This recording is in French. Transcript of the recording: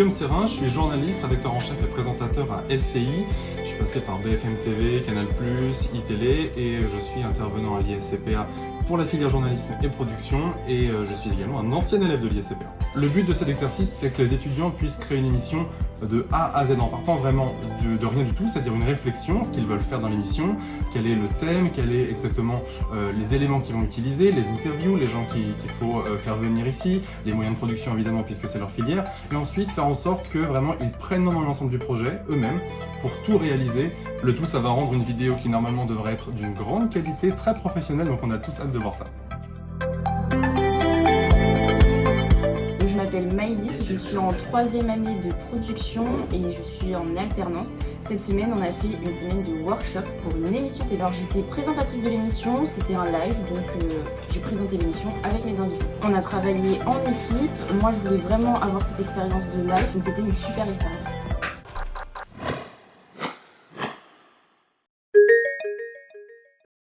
Guillaume Serrin, je suis journaliste, rédacteur en chef et présentateur à LCI. Je suis passé par BFM TV, Canal+, iTélé et je suis intervenant à l'ISCPA pour la filière journalisme et production et euh, je suis également un ancien élève de l'ISCPA. Le but de cet exercice, c'est que les étudiants puissent créer une émission de A à Z en partant vraiment de, rien du tout, c'est-à-dire une réflexion, ce qu'ils veulent faire dans l'émission, quel est le thème, quels est exactement euh, les éléments qu'ils vont utiliser, les interviews, les gens qu'il faut euh, faire venir ici, les moyens de production évidemment puisque c'est leur filière, et ensuite faire en sorte que vraiment ils prennent dans l'ensemble du projet eux-mêmes pour tout réaliser. Le tout, ça va rendre une vidéo qui normalement devrait être d'une grande qualité, très professionnelle, donc on a tous hâte de voir ça. Je suis en troisième année de production et je suis en alternance. Cette semaine, on a fait une semaine de workshop pour une émission télé. J'étais présentatrice de l'émission, c'était un live, donc euh, j'ai présenté l'émission avec mes invités. On a travaillé en équipe, moi je voulais vraiment avoir cette expérience de live, donc c'était une super expérience.